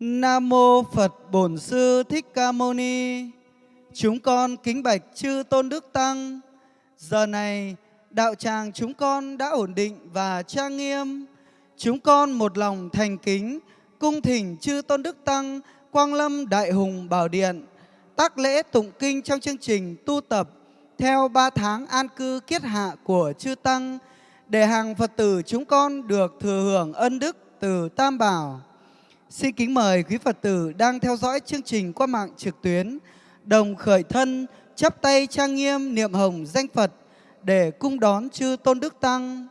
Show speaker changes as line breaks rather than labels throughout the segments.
Nam mô Phật Bổn Sư Thích Ca Mâu Ni. Chúng con kính bạch chư Tôn Đức Tăng. Giờ này, đạo tràng chúng con đã ổn định và trang nghiêm. Chúng con một lòng thành kính, cung thỉnh chư Tôn Đức Tăng, Quang Lâm Đại Hùng Bảo Điện, tác lễ tụng kinh trong chương trình tu tập theo ba tháng an cư kiết hạ của chư Tăng, để hàng Phật tử chúng con được thừa hưởng ân đức từ Tam Bảo. Xin kính mời quý Phật tử đang theo dõi chương trình qua mạng trực tuyến đồng khởi thân, chắp tay trang nghiêm niệm hồng danh Phật để cung đón chư Tôn Đức Tăng.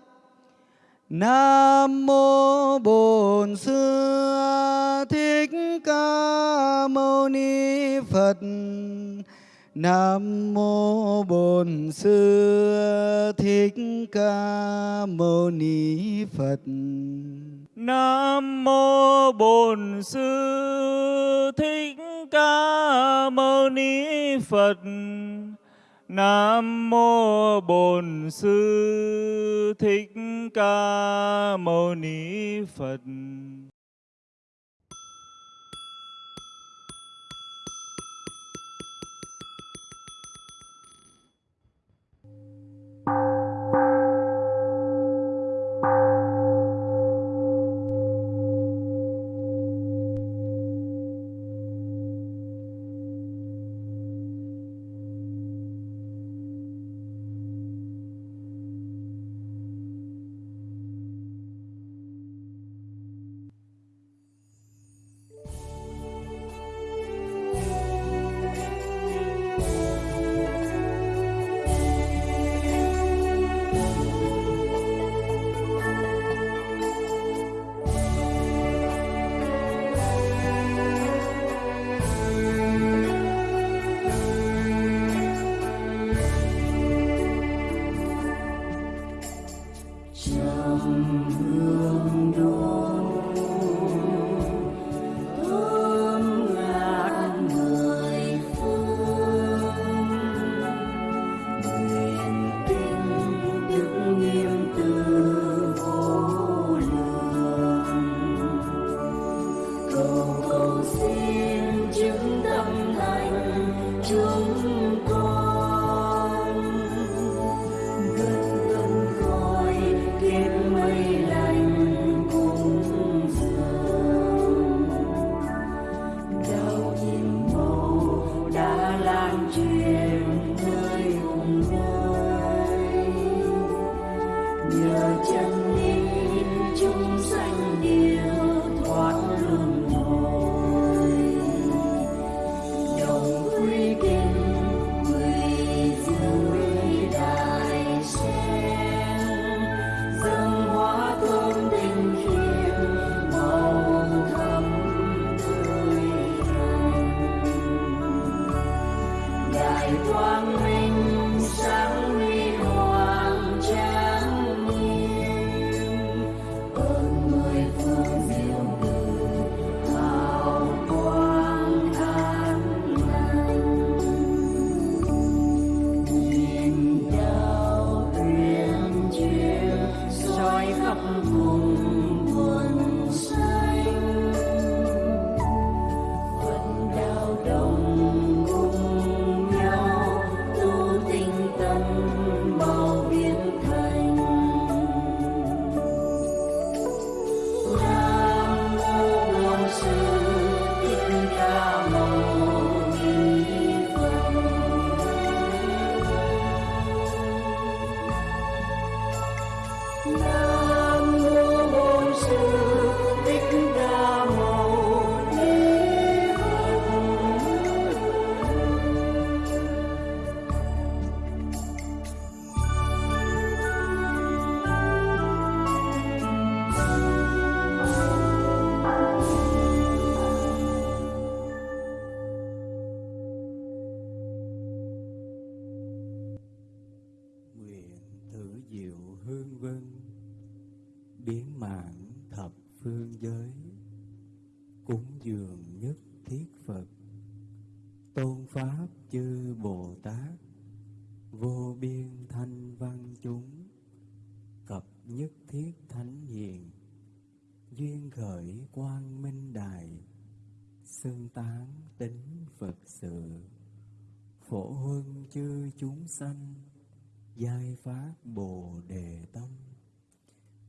Nam mô Bổn Sư Thích Ca Mâu Ni Phật. Nam mô Bổn Sư Thích Ca Mâu Ni Phật.
Nam mô Bổn Sư Thích Ca Mâu Ni Phật. Nam mô Bổn Sư Thích Ca Mâu Ni Phật.
come through. Quang minh. Vân biến mãn thập phương giới, cúng dường nhất thiết phật. Tôn pháp chư bồ tát, vô biên thanh văn chúng, cập nhất thiết thánh hiền, duyên khởi quang minh đài,
xưng tán tính Phật sự. Phổ huân chư chúng sanh giai phát bồ đề tâm.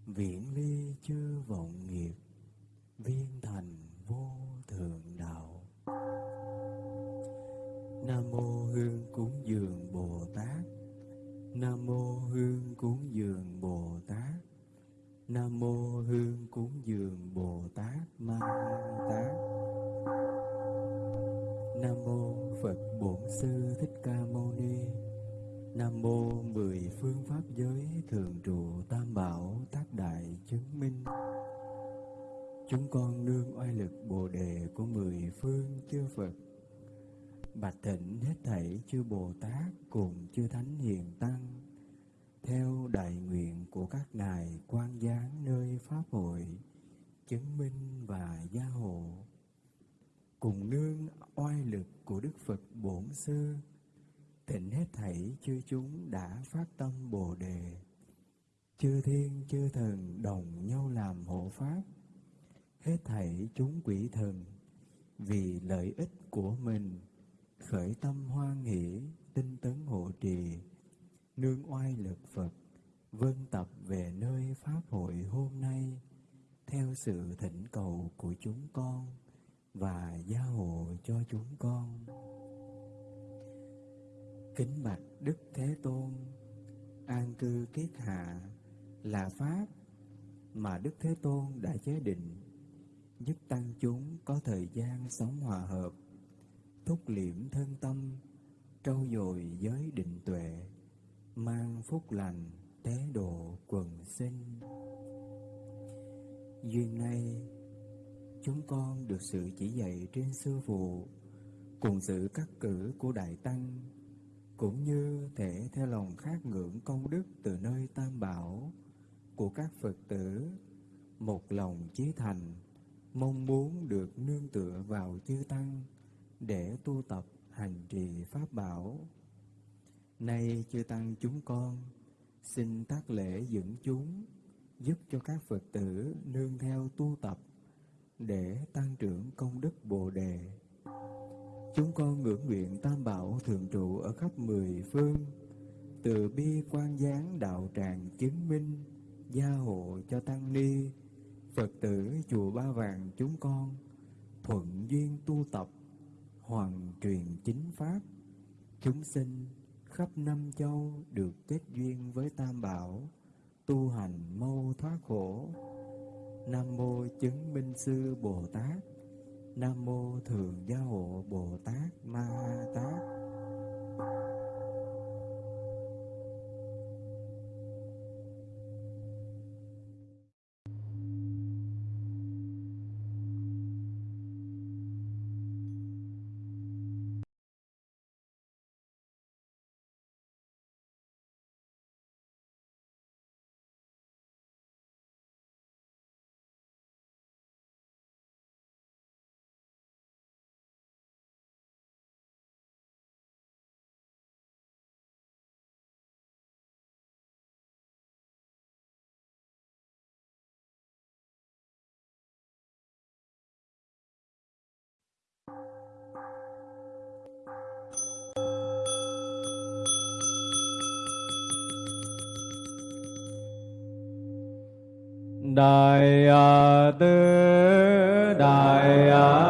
Viễn ly chư vọng nghiệp. Viên thành vô thượng đạo. Nam mô hương cúng dường bồ tát. Nam mô hương cúng dường bồ tát. Nam mô hương cúng dường bồ tát ma tát. Nam mô phật bổn sư thích ca mâu ni nam mô mười phương pháp giới thường trụ tam bảo tác đại chứng minh. Chúng con nương oai lực bồ đề của mười phương chư phật. Bạch thịnh hết thảy chư bồ tát cùng chư thánh hiền tăng, theo đại nguyện của các ngài quan giáng nơi pháp hội, chứng minh và gia hộ. Cùng nương oai lực của đức phật bổn sư thịnh hết thảy chư chúng đã phát tâm bồ đề. Chư thiên, chư thần đồng nhau làm hộ pháp. Hết thảy chúng quỷ thần, vì lợi ích của mình, khởi tâm hoan hỷ, tinh tấn hộ trì, nương oai lực phật, vân tập về nơi pháp hội hôm nay, theo sự thỉnh cầu của chúng con và gia hộ cho chúng con kính bạch đức thế tôn, an cư kiết hạ là pháp mà đức thế tôn đã chế định, giúp tăng chúng có thời gian sống hòa hợp, thúc liễm thân tâm, trau dồi giới định tuệ, mang phúc lành tế độ quần sinh. Duyên nay, chúng con được sự chỉ dạy trên sư phụ cùng sự cắt cử của đại tăng cũng như thể theo lòng khát ngưỡng công đức từ nơi tam bảo của các phật tử, một lòng chí thành, mong muốn được nương tựa vào chư tăng để tu tập hành trì pháp bảo. Nay chư tăng chúng con, xin tác lễ dẫn chúng, giúp cho các phật tử nương theo tu tập để tăng trưởng công đức bồ đề chúng con ngưỡng nguyện tam bảo thường trụ ở khắp mười phương, từ bi quan giáng đạo tràng chứng minh, gia hộ cho tăng ni, phật tử chùa ba vàng chúng con, thuận duyên tu tập, hoàn truyền chính pháp. Chúng sinh khắp năm châu được kết duyên với tam bảo, tu hành mâu thoát khổ. Nam mô chứng minh sư bồ tát nam mô thường gia hộ bồ tát ma ha tát.
Đại à, đại à.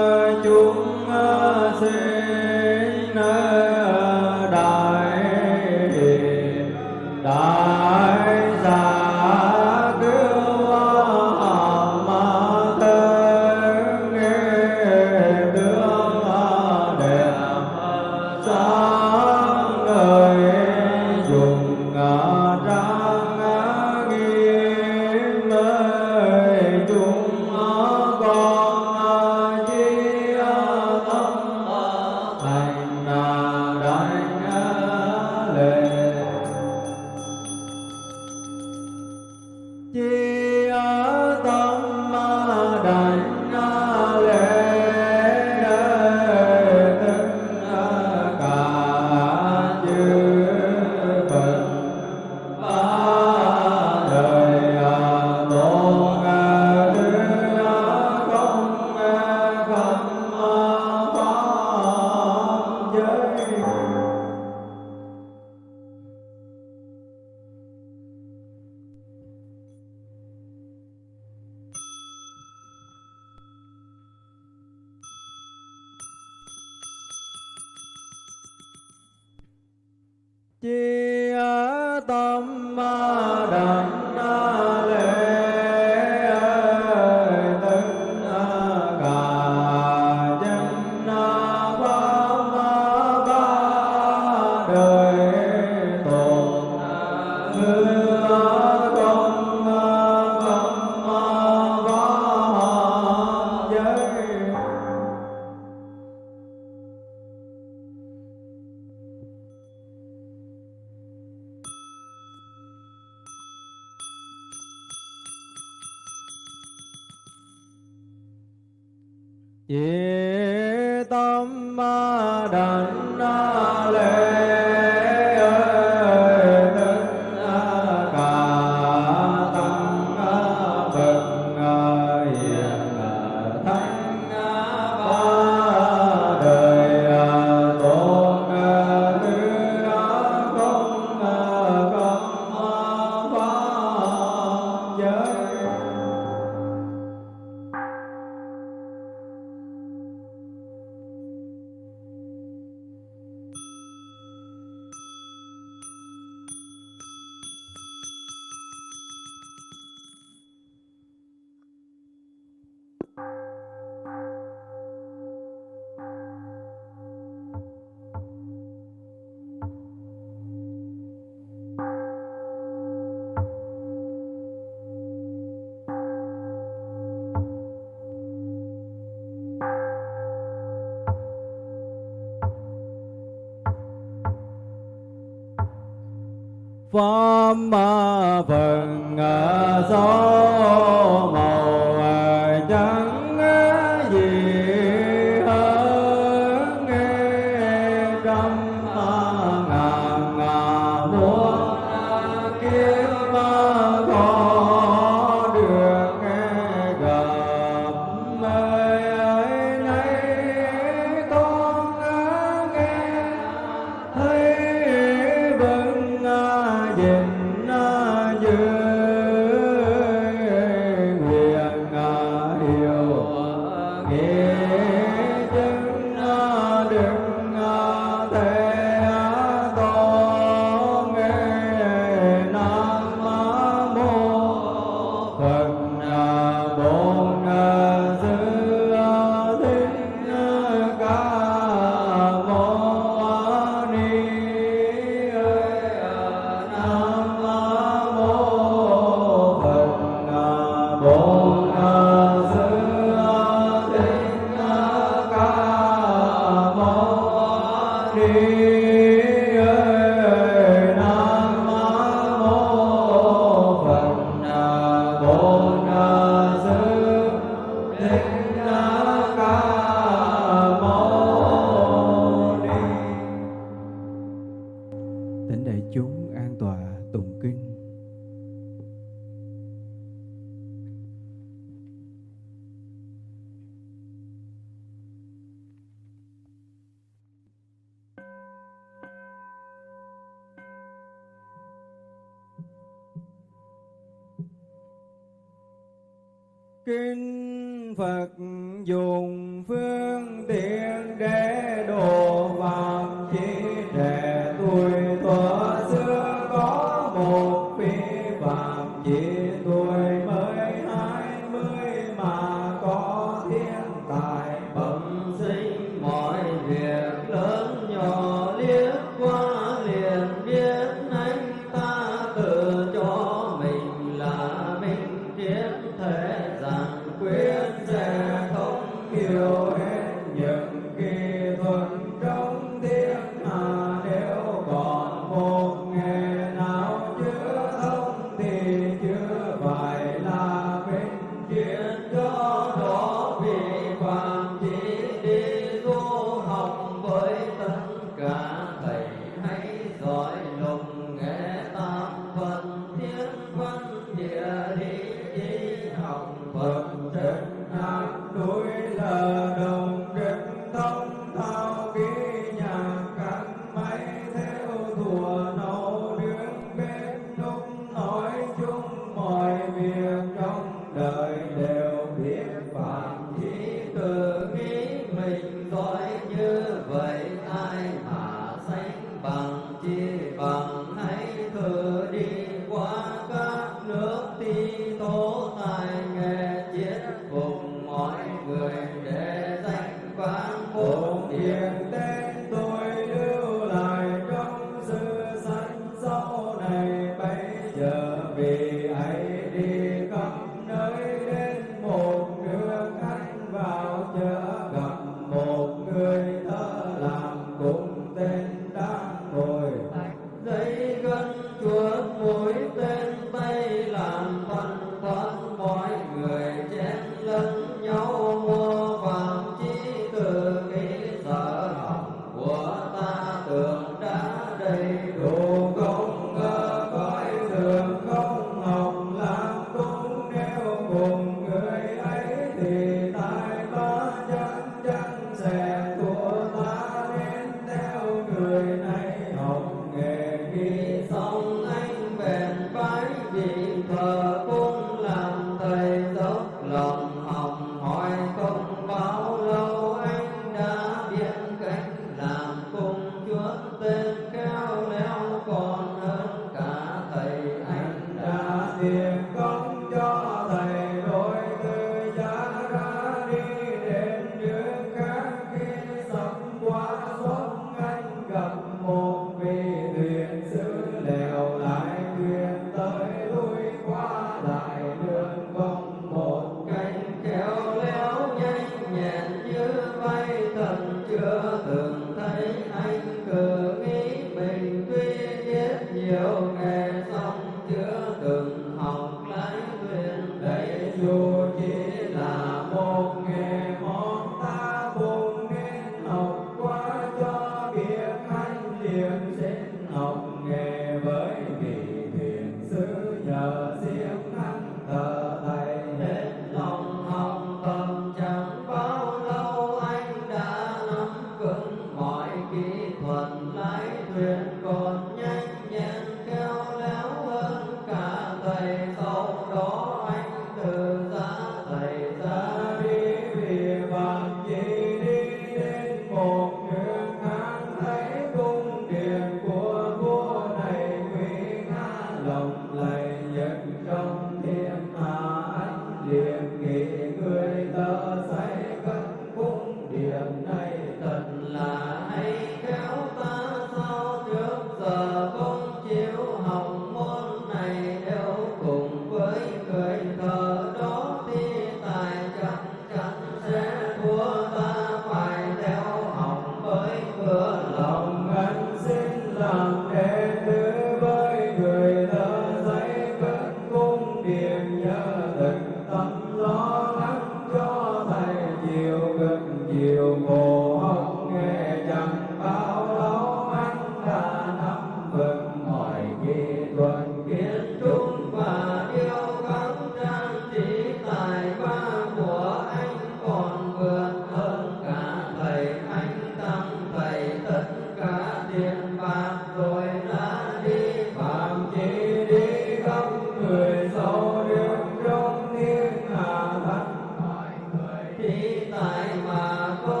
Người tại mà có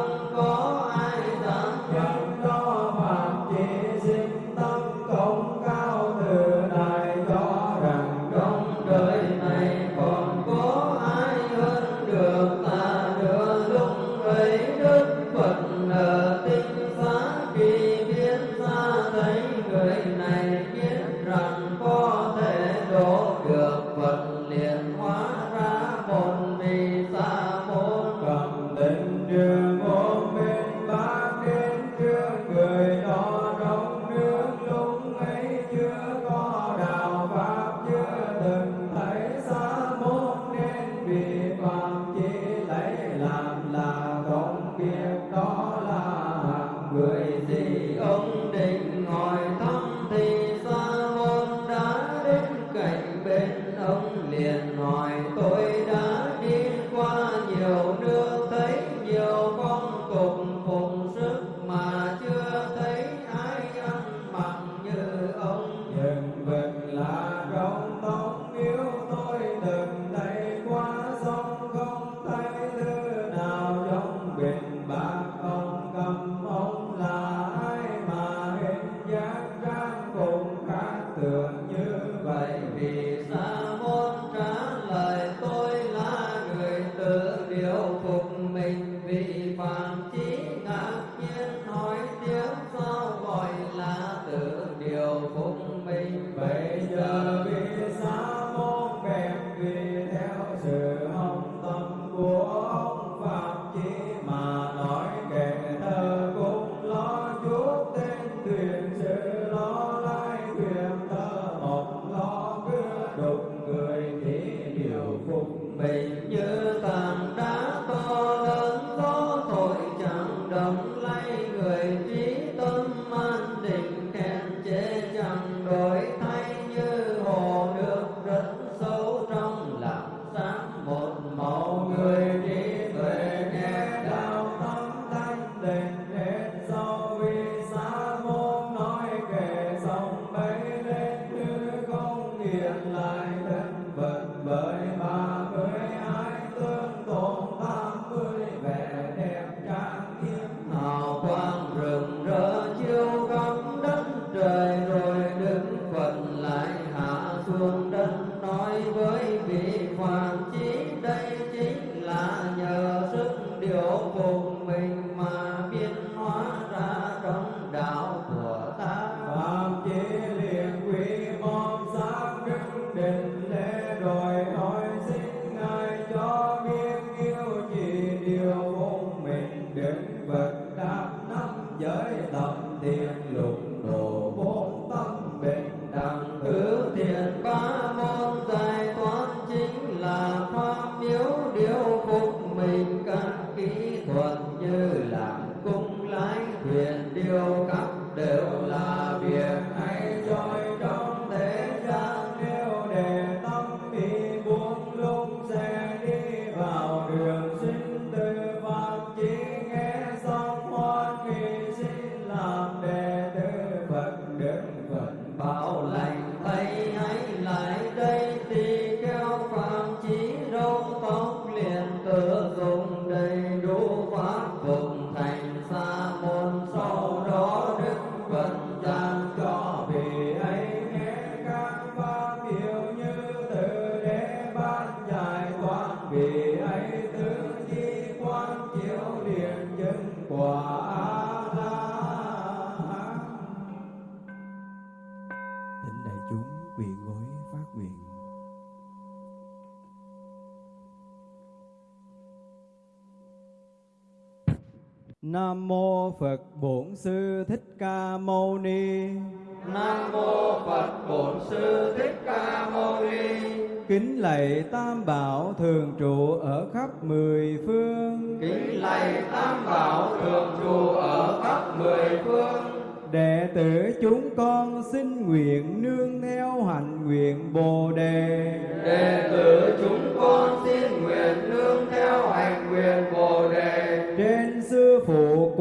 ông định
vẫn bao lành thay.
Nam mô Phật Bổn Sư Thích Ca Mâu Ni.
Nam mô Phật Bổn Sư Thích Ca Mâu Ni.
Kính lạy Tam Bảo thường trụ ở khắp mười phương.
Kính lạy Tam Bảo thường trụ ở khắp mười phương.
Đệ tử chúng con xin nguyện nương theo hạnh nguyện Bồ đề.
Đệ tử chúng con xin nguyện nương theo hành nguyện Bồ đề.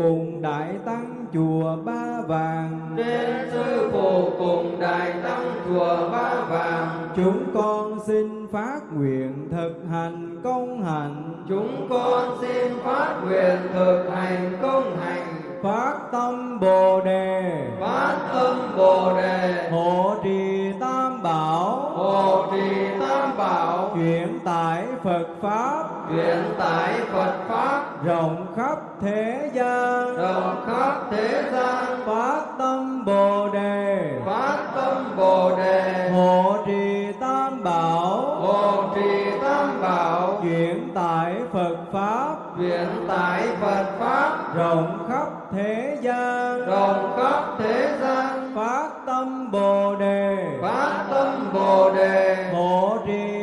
Cùng đại tăng chùa Ba Vàng.
Trên sư phụ cùng đại tăng chùa Ba Vàng.
Chúng con xin phát nguyện thực hành công hạnh.
Chúng con xin phát nguyện thực hành công hành.
Phát tâm Bồ đề.
Phát tâm Bồ đề.
Hộ trì Tam Bảo.
Hộ trì Tam Bảo.
Chuyển tải Phật Pháp.
Chuyển tải Phật Pháp.
Rộng khắp thế gian.
Rộng khắp thế gian.
Phát tâm Bồ đề.
Phát tâm Bồ đề.
Hộ trì Tam Bảo.
Hộ trì Tam Bảo.
Chuyển tải Phật Pháp.
Chuyển tải Phật Pháp.
Rộng khắp thế gian.
Rộng khắp thế gian.
Phát tâm Bồ đề.
Phát tâm Bồ đề.
Hộ trì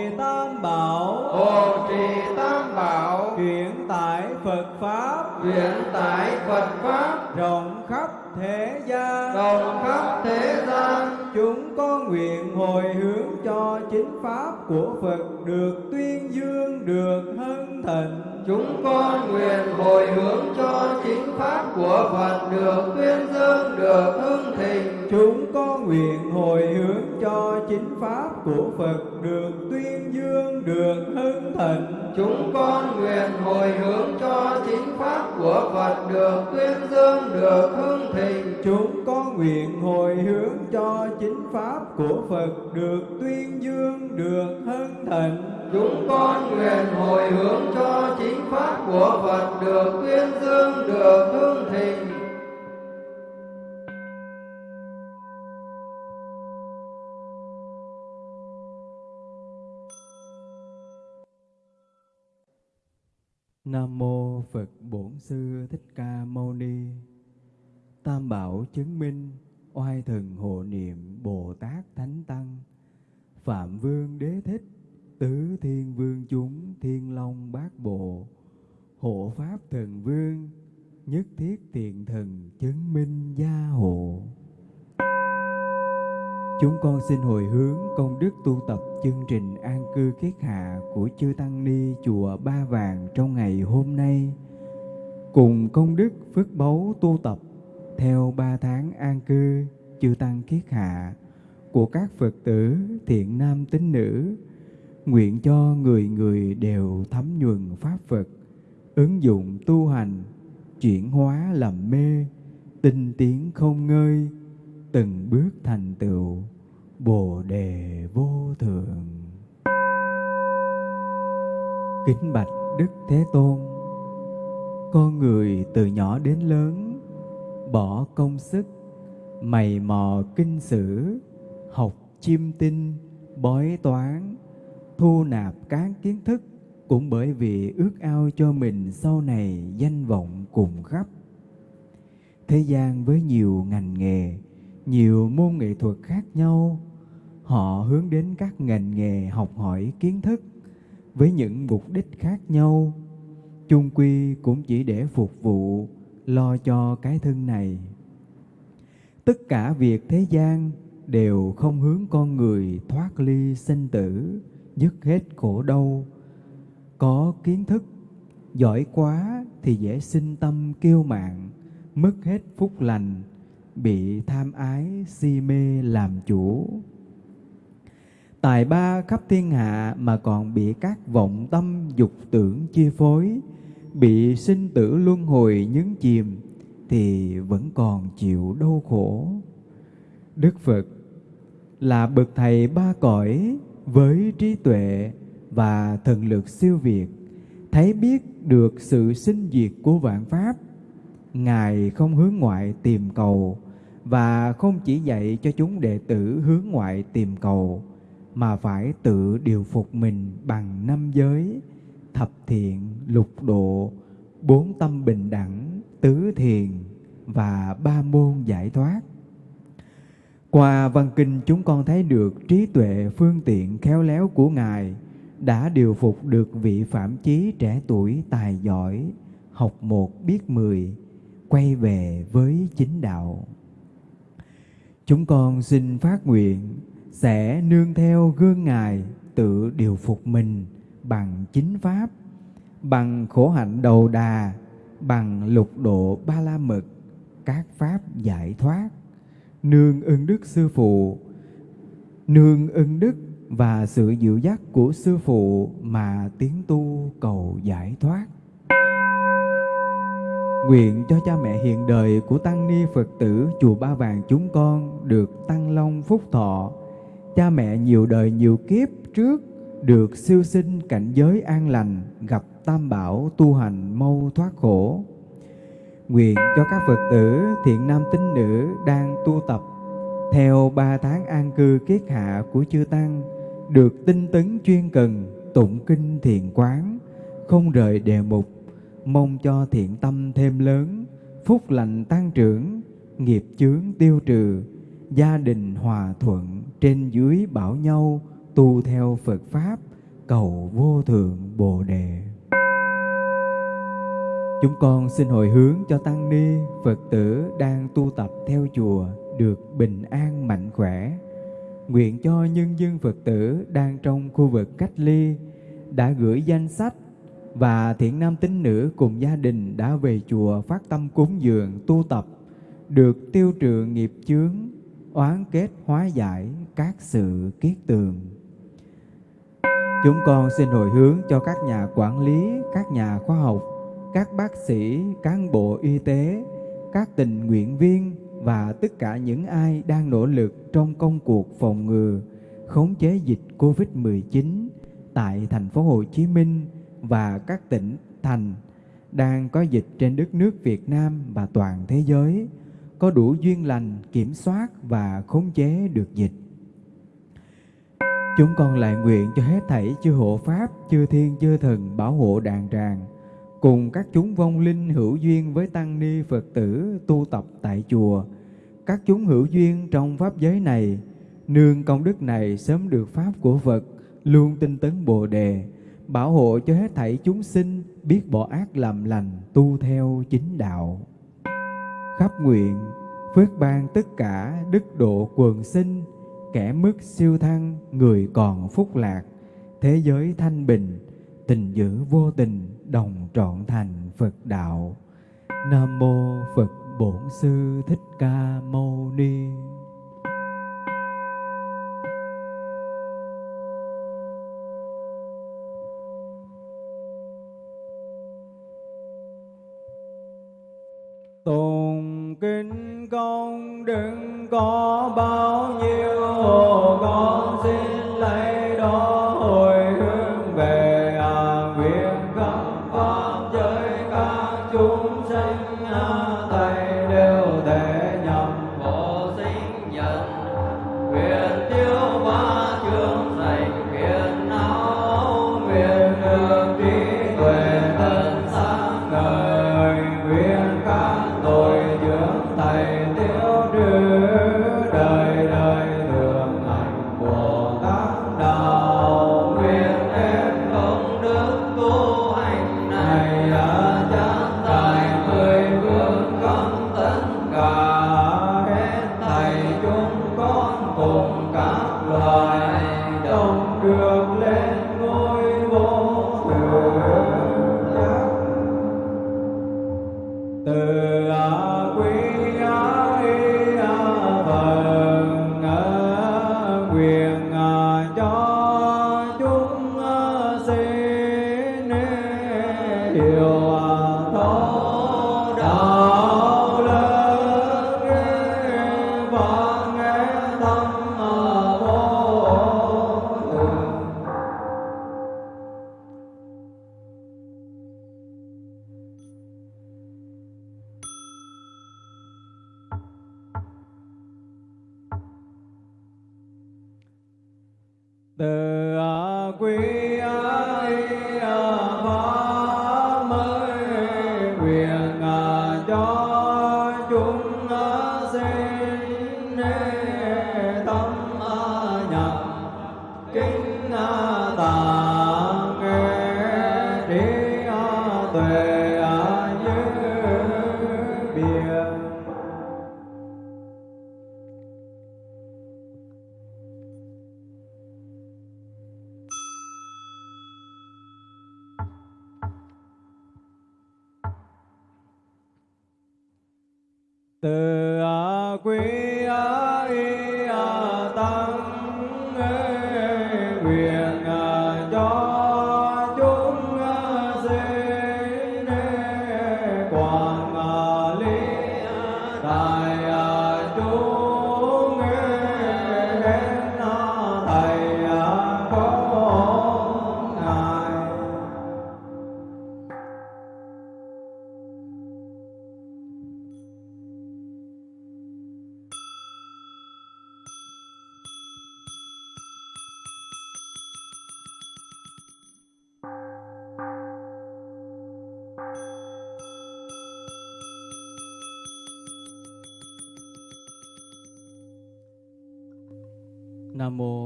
Pháp.
Chuyển tải Phật Pháp.
Rộng khắp thế gian.
Rộng khắp thế gian.
Chúng con nguyện hồi hướng cho chính pháp của Phật được tuyên dương, được hân thịnh.
Chúng con nguyện hồi hướng cho chính pháp của Phật được tuyên dương, được hưng thịnh.
Chúng con nguyện hồi hướng cho chính pháp của Phật được tuyên dương, được hưng thịnh.
Chúng con nguyện hồi hướng cho chính pháp của Phật được tuyên dương, được hưng thịnh.
Chúng con nguyện hồi hướng cho chính pháp của Phật được tuyên dương, được hân thịnh.
Chúng con nguyện hồi hướng cho chính pháp của Phật được tuyên dương, được hương thịnh.
Nam mô Phật Bổn Sư Thích Ca Mâu Ni. Tam bảo chứng minh oai thần hộ niệm Bồ Tát Thánh Tăng. Phạm Vương Đế Thích, Tứ Thiên Vương chúng Thiên Long Bát Bộ. Hộ Pháp Thần Vương, nhất thiết thiện thần chứng minh gia hộ. Chúng con xin hồi hướng công đức tu tập chương trình an cư kiết hạ của chư Tăng Ni Chùa Ba Vàng trong ngày hôm nay. Cùng công đức phước báu tu tập theo ba tháng an cư chư Tăng kiết hạ của các Phật tử thiện nam tín nữ. Nguyện cho người người đều thấm nhuần Pháp Phật, ứng dụng tu hành, chuyển hóa làm mê, tinh tiến không ngơi, từng bước thành tựu bồ đề vô thượng. Kính bạch đức thế tôn con người từ nhỏ đến lớn bỏ công sức mày mò kinh sử học chiêm tinh bói toán thu nạp các kiến thức cũng bởi vì ước ao cho mình sau này danh vọng cùng khắp. Thế gian với nhiều ngành nghề, nhiều môn nghệ thuật khác nhau, họ hướng đến các ngành nghề học hỏi kiến thức với những mục đích khác nhau. Chung quy cũng chỉ để phục vụ, lo cho cái thân này. Tất cả việc thế gian đều không hướng con người thoát ly sinh tử dứt hết khổ đau. Có kiến thức, giỏi quá thì dễ sinh tâm kiêu mạn, mất hết phúc lành, bị tham ái si mê làm chủ. Tài ba khắp thiên hạ mà còn bị các vọng tâm dục tưởng chi phối, bị sinh tử luân hồi nhấn chìm thì vẫn còn chịu đau khổ. Đức phật là bậc thầy ba cõi với trí tuệ và thần lực siêu việt, thấy biết được sự sinh diệt của vạn pháp. Ngài không hướng ngoại tìm cầu và không chỉ dạy cho chúng đệ tử hướng ngoại tìm cầu, mà phải tự điều phục mình bằng năm giới, thập thiện, lục độ, bốn tâm bình đẳng, tứ thiền và ba môn giải thoát qua văn kinh chúng con thấy được trí tuệ phương tiện khéo léo của Ngài đã điều phục được vị phạm chí trẻ tuổi tài giỏi, học một biết mười, quay về với chính đạo. Chúng con xin phát nguyện sẽ nương theo gương Ngài tự điều phục mình bằng chính Pháp, bằng khổ hạnh đầu đà, bằng lục độ ba la mật, các Pháp giải thoát, nương ơn đức Sư Phụ, nương ơn đức và sự dịu dắt của Sư Phụ mà tiến tu cầu giải thoát. Nguyện cho cha mẹ hiện đời của Tăng Ni Phật tử Chùa Ba Vàng chúng con được tăng long phúc thọ, cha mẹ nhiều đời nhiều kiếp trước được siêu sinh cảnh giới an lành, gặp tam bảo tu hành mau thoát khổ. Nguyện cho các Phật tử thiện nam tín nữ đang tu tập theo ba tháng an cư kiết hạ của chư Tăng được tinh tấn chuyên cần, tụng kinh thiền quán, không rời đề mục, mong cho thiện tâm thêm lớn, phúc lành tăng trưởng, nghiệp chướng tiêu trừ, gia đình hòa thuận, trên dưới bảo nhau, tu theo Phật Pháp, cầu vô thượng Bồ Đề. Chúng con xin hồi hướng cho Tăng Ni, Phật tử đang tu tập theo chùa được bình an mạnh khỏe. Nguyện cho nhân dân Phật tử đang trong khu vực cách ly đã gửi danh sách và thiện nam tín nữ cùng gia đình đã về chùa phát tâm cúng dường tu tập được tiêu trừ nghiệp chướng oán kết hóa giải các sự kiết tường chúng con xin hồi hướng cho các nhà quản lý các nhà khoa học các bác sĩ cán bộ y tế các tình nguyện viên và tất cả những ai đang nỗ lực trong công cuộc phòng ngừa khống chế dịch Covid-19 tại thành phố Hồ Chí Minh và các tỉnh thành đang có dịch trên đất nước Việt Nam và toàn thế giới có đủ duyên lành kiểm soát và khống chế được dịch. Chúng con lại nguyện cho hết thảy chư hộ pháp, chư thiên, chư thần bảo hộ đàn tràng, cùng các chúng vong linh hữu duyên với tăng ni Phật tử tu tập tại chùa, các chúng hữu duyên trong pháp giới này, nương công đức này sớm được pháp của Phật, luôn tinh tấn Bồ đề, bảo hộ cho hết thảy chúng sinh biết bỏ ác làm lành, tu theo chính đạo. Khắp nguyện, phước ban tất cả đức độ quần sinh, kẻ mức siêu thăng, người còn phúc lạc, thế giới thanh bình, tình dữ vô tình, đồng trọn thành Phật đạo. Nam mô Phật Bổn Sư Thích Ca Mâu Ni.
Tùng kinh công đừng có bao nhiêu con xin lấy đó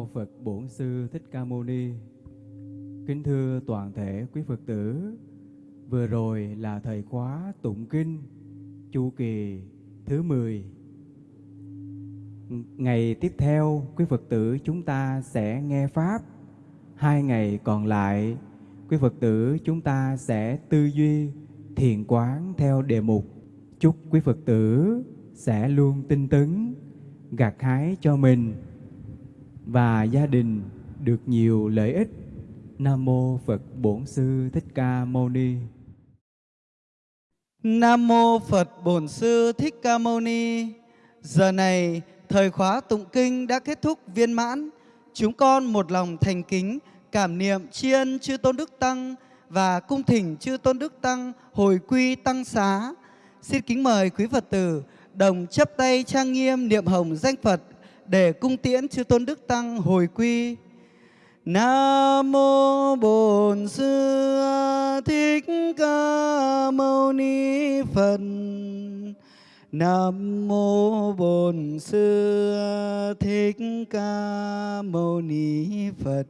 mô Phật Bổn Sư Thích Ca Mâu Ni. Kính thưa toàn thể quý Phật tử, vừa rồi là thời khóa tụng kinh chu kỳ thứ 10. Ngày tiếp theo, quý Phật tử chúng ta sẽ nghe pháp. Hai ngày còn lại, quý Phật tử chúng ta sẽ tư duy, thiền quán theo đề mục. Chúc quý Phật tử sẽ luôn tinh tấn, gặt hái cho mình và gia đình được nhiều lợi ích. Nam mô Phật Bổn Sư Thích Ca Mâu Ni.
Nam mô Phật Bổn Sư Thích Ca Mâu Ni. Giờ này, thời khóa tụng kinh đã kết thúc viên mãn. Chúng con một lòng thành kính, cảm niệm tri ân chư Tôn Đức Tăng và cung thỉnh chư Tôn Đức Tăng hồi quy tăng xá. Xin kính mời quý Phật tử đồng chấp tay trang nghiêm niệm hồng danh Phật để cung tiễn chư Tôn Đức Tăng hồi quy. Nam mô Bổn Sư Thích Ca Mâu Ni Phật. Nam mô Bổn Sư Thích Ca Mâu Ni Phật.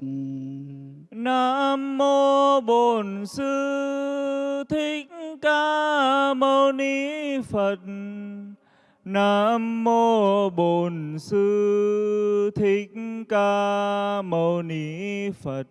Nam mô Bổn Sư Thích Ca Mâu Ni Phật. Nam mô Bổn Sư Thích Ca Mâu Ni Phật.